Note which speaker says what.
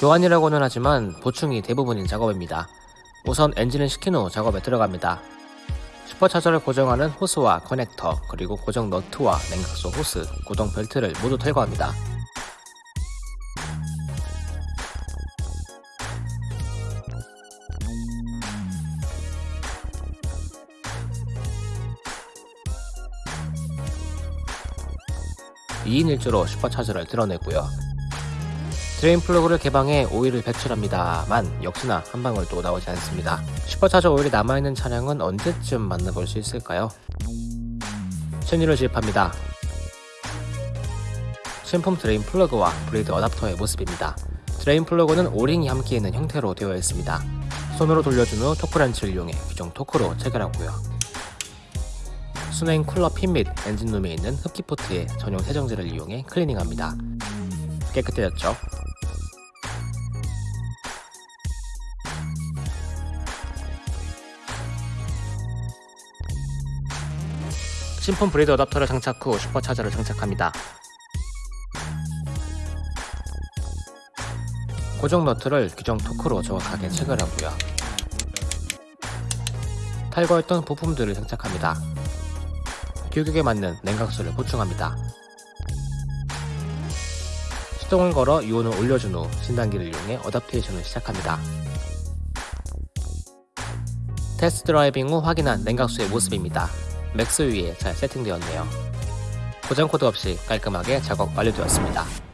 Speaker 1: 교환이라고는 하지만 보충이 대부분인 작업입니다. 우선 엔진을 시킨 후 작업에 들어갑니다. 슈퍼차저를 고정하는 호스와 커넥터 그리고 고정 너트와 냉각수 호스, 구동 벨트를 모두 탈거합니다. (2인 1조로) supercharger를 들어내고요. drain plug를 개방해 오일을 배출합니다만 역시나 한 방울도 나오지 않습니다. 슈퍼차저 오일이 남아있는 차량은 언제쯤 만나볼 수 있을까요? 신유를 주입합니다. 신품 drain plug와 braid adapter의 모습입니다. drain plug는 O-ring이 함께 있는 형태로 되어 있습니다. 손으로 돌려준 후 torque wrench를 이용해 규정 토크로 체결하고요. 수냉 쿨러 핀 및 엔진룸에 있는 흡기 포트에 전용 세정제를 이용해 클리닝합니다. 깨끗해졌죠? 신품 braid adapter를 장착 후 슈퍼차저를 장착합니다. 고정 너트를 규정 토크로 정확하게 체결하고요. 탈거했던 부품들을 장착합니다. 규격에 맞는 냉각수를 보충합니다. 시동을 걸어 유온을 올려준 후 진단기를 이용해 adaptation을 시작합니다. test driving 후 확인한 냉각수의 모습입니다. max 위에 잘 세팅되었네요. 고장 코드 없이 깔끔하게 작업 완료되었습니다.